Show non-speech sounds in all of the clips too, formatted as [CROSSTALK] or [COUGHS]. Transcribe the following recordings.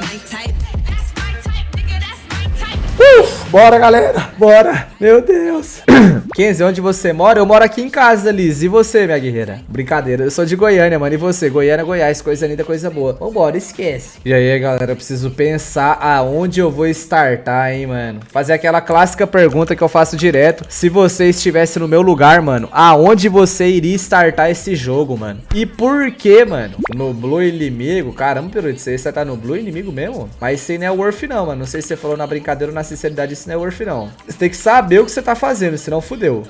my type. Bora, galera. Bora. Meu Deus. [COUGHS] Kenzie, onde você mora? Eu moro aqui em casa, Liz. E você, minha guerreira? Brincadeira. Eu sou de Goiânia, mano. E você? Goiânia, Goiás. Coisa linda, coisa boa. Vambora, esquece. E aí, galera, eu preciso pensar aonde eu vou startar, hein, mano. Fazer aquela clássica pergunta que eu faço direto. Se você estivesse no meu lugar, mano, aonde você iria startar esse jogo, mano? E por que, mano? No Blue inimigo? Caramba, Peru, você tá no Blue inimigo mesmo? Mas isso aí não é worth não, mano. Não sei se você falou na brincadeira ou na sinceridade, isso não é worth não. Você tem que saber o que você tá fazendo, senão fudeu.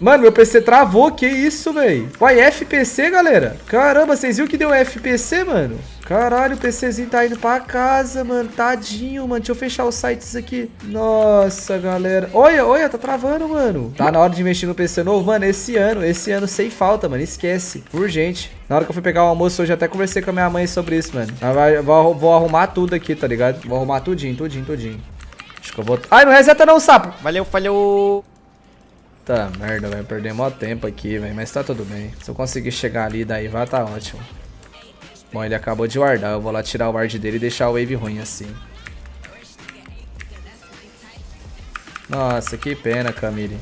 Mano, meu PC travou, que isso, velho? Uai, FPC, galera? Caramba, vocês viram que deu FPC, mano? Caralho, o PCzinho tá indo pra casa, mano. Tadinho, mano. Deixa eu fechar os sites aqui. Nossa, galera. Olha, olha, tá travando, mano. Tá na hora de investir no PC novo. Mano, esse ano, esse ano sem falta, mano. Esquece. Urgente. Na hora que eu fui pegar o almoço, já até conversei com a minha mãe sobre isso, mano. Vou arrumar tudo aqui, tá ligado? Vou arrumar tudinho, tudinho, tudinho. Acho que eu vou... Ai, não reseta não, sapo. Valeu, falhou. Tá merda, vai perder mó tempo aqui, velho. Mas tá tudo bem. Se eu conseguir chegar ali, daí vai tá ótimo. Bom, ele acabou de wardar. Eu vou lá tirar o ward dele e deixar o wave ruim assim. Nossa, que pena, Camille.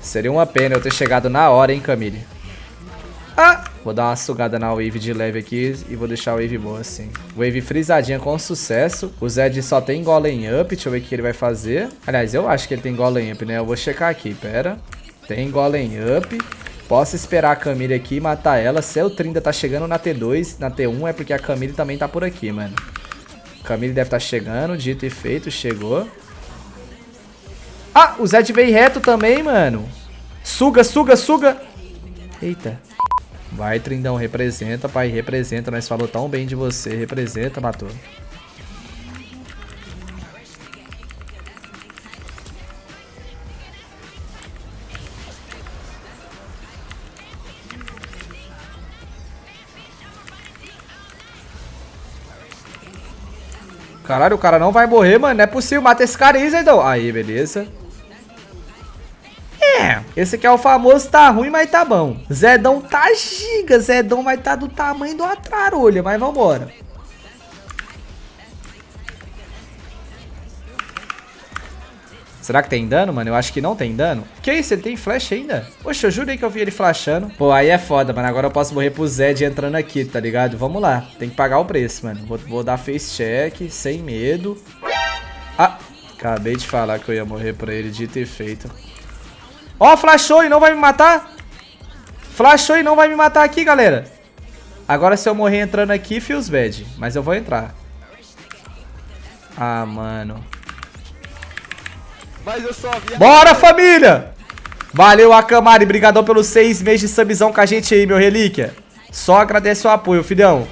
Seria uma pena eu ter chegado na hora, hein, Camille. Vou dar uma sugada na wave de leve aqui e vou deixar a wave boa assim. Wave frisadinha com sucesso. O Zed só tem golem up. Deixa eu ver o que ele vai fazer. Aliás, eu acho que ele tem golem up, né? Eu vou checar aqui, pera. Tem golem up. Posso esperar a Camille aqui e matar ela. O Trinda tá chegando na T2, na T1 é porque a Camille também tá por aqui, mano. Camille deve estar tá chegando, dito e feito, chegou. Ah, o Zed veio reto também, mano. Suga, suga, suga. Eita. Vai, Trindão, representa, pai, representa. Nós falou tão bem de você, representa, matou. Caralho, o cara não vai morrer, mano. Não é possível. Mata esse cara aí, Zedão. Aí, beleza. Esse aqui é o famoso tá ruim, mas tá bom. Zedão tá giga, Zedão vai tá do tamanho do atrarolha, mas vambora. Será que tem dano, mano? Eu acho que não tem dano. Que isso? Ele tem flash ainda? Poxa, eu jurei que eu vi ele flashando. Pô, aí é foda, mano. Agora eu posso morrer pro Zed entrando aqui, tá ligado? Vamos lá. Tem que pagar o preço, mano. Vou, vou dar face check, sem medo. Ah, acabei de falar que eu ia morrer pra ele, de ter feito. Ó, flashou e não vai me matar. Flashou e não vai me matar aqui, galera. Agora se eu morrer entrando aqui, feels bad. Mas eu vou entrar. Ah, mano. Bora, família! Valeu, Akamari. Brigadão pelos seis meses de subzão com a gente aí, meu relíquia. Só agradece o apoio, filhão.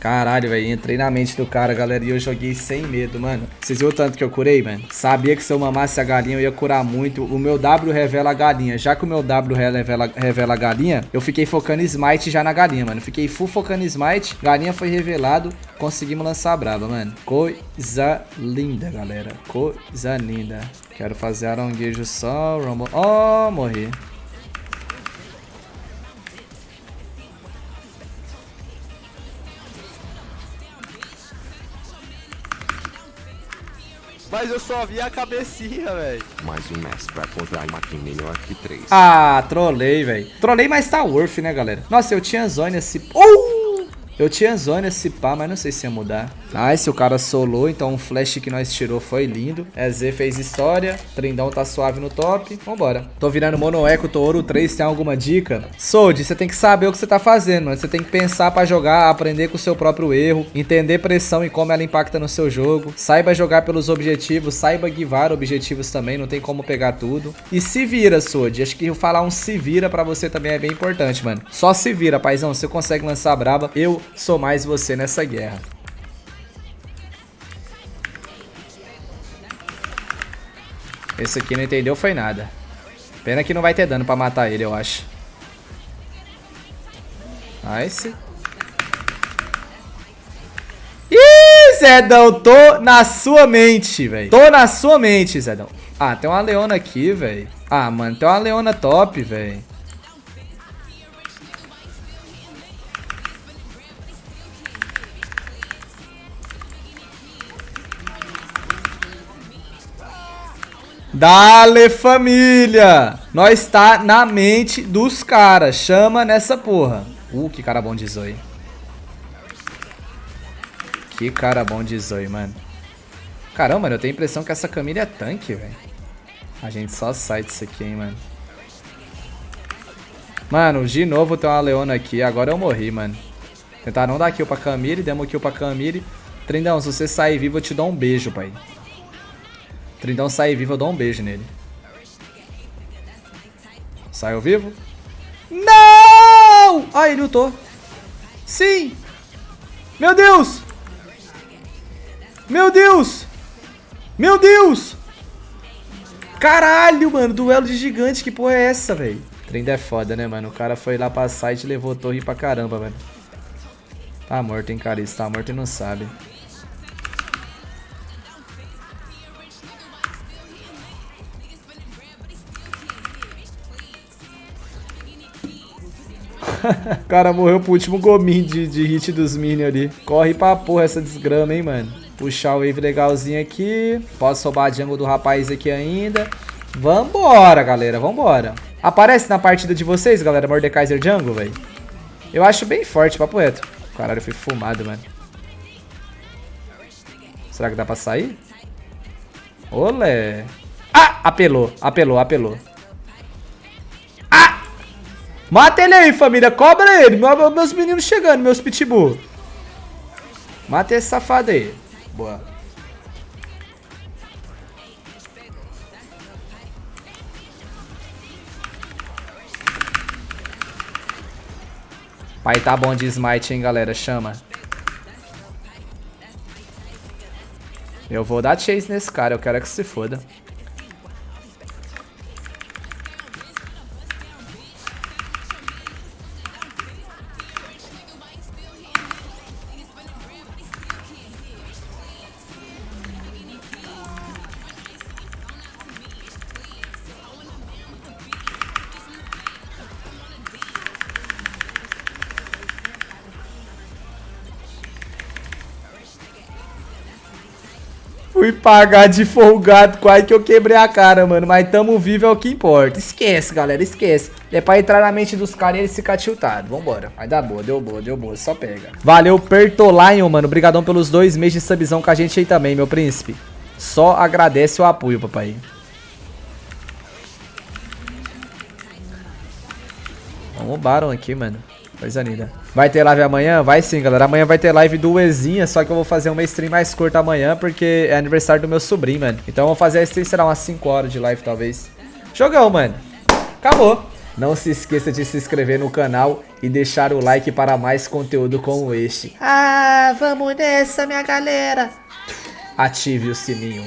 Caralho, velho, entrei na mente do cara, galera, e eu joguei sem medo, mano. Vocês viram o tanto que eu curei, mano? Sabia que se eu mamasse a galinha eu ia curar muito. O meu W revela a galinha. Já que o meu W revela, revela a galinha, eu fiquei focando smite já na galinha, mano. Fiquei full focando smite, galinha foi revelado, conseguimos lançar a braba, mano. Coisa linda, galera. Coisa linda. Quero fazer aronguejo só, rumble... Oh, morri. Mas eu só vi a cabecinha, velho. Mais um mestre pra encontrar aqui melhor que três. Ah, trolei, velho. Trolei, mas tá worth, né, galera? Nossa, eu tinha zone assim... Uh! Eu tinha zone esse pá, mas não sei se ia mudar. Nice, o cara solou, então o flash que nós tirou foi lindo. EZ fez história, Trindão tá suave no top. Vambora. Tô virando mono eco, tô ouro 3, tem alguma dica? Sold, você tem que saber o que você tá fazendo, mano. Você tem que pensar pra jogar, aprender com o seu próprio erro, entender pressão e como ela impacta no seu jogo. Saiba jogar pelos objetivos, saiba guivar objetivos também, não tem como pegar tudo. E se vira, Sold. Acho que falar um se vira pra você também é bem importante, mano. Só se vira, paizão. Você consegue lançar braba. Eu sou mais você nessa guerra. Esse aqui não entendeu foi nada. Pena que não vai ter dano pra matar ele, eu acho. Nice. Ih, Zedão, tô na sua mente, velho. Tô na sua mente, Zedão. Ah, tem uma leona aqui, velho. Ah, mano, tem uma leona top, velho. Dale, família! Nós tá na mente dos caras. Chama nessa porra. Uh, que cara bom de Zoe. Que cara bom de Zoe, mano. Caramba, eu tenho a impressão que essa Camila é tanque, velho. A gente só sai disso aqui, hein, mano. Mano, de novo tem uma Leona aqui. Agora eu morri, mano. Tentar não dar kill pra Camille. Demos kill pra Camille. Trindão, se você sair vivo, eu te dou um beijo, pai. Trindão sair vivo, eu dou um beijo nele. Saiu vivo? Não! Ah, ele lutou. Sim! Meu Deus! Meu Deus! Meu Deus! Caralho, mano, duelo de gigante, que porra é essa, velho? Trindão é foda, né, mano? O cara foi lá pra site e levou torre pra caramba, velho. Tá morto, hein, cara? Isso tá morto e não sabe. [LAUGHS] o cara morreu pro último gominho de, de hit dos minions ali. Corre pra porra essa desgrama, hein, mano. Puxar o wave legalzinho aqui. Posso roubar a jungle do rapaz aqui ainda. Vambora, galera. Vambora. Aparece na partida de vocês, galera, Mordekaiser Jungle, velho? Eu acho bem forte, papo reto. Caralho, eu fui fumado, mano. Será que dá pra sair? Olé. Ah! Apelou, apelou, apelou. Mata ele aí, família. Cobra ele. meus meninos chegando, meus pitbull. Mata esse safado aí. Boa. Pai tá bom de smite, hein, galera. Chama. Eu vou dar chase nesse cara. Eu quero que se foda. Fui pagar de folgado, quase que eu quebrei a cara, mano. Mas tamo vivo é o que importa. Esquece, galera, esquece. É pra entrar na mente dos caras e eles ficar tiltados. Vambora. Vai dar boa, deu boa, deu boa. Só pega. Valeu, Pertolion, mano. Obrigadão pelos dois meses de subzão com a gente aí também, meu príncipe. Só agradece o apoio, papai. Vamos Baron aqui, mano. Coisa linda. Vai ter live amanhã? Vai sim, galera. Amanhã vai ter live do Ezinha, só que eu vou fazer uma stream mais curta amanhã, porque é aniversário do meu sobrinho, mano. Então eu vou fazer a stream, será umas 5 horas de live, talvez. Jogão, mano. Acabou. Não se esqueça de se inscrever no canal e deixar o like para mais conteúdo como este. Ah, vamos nessa, minha galera. Ative o sininho.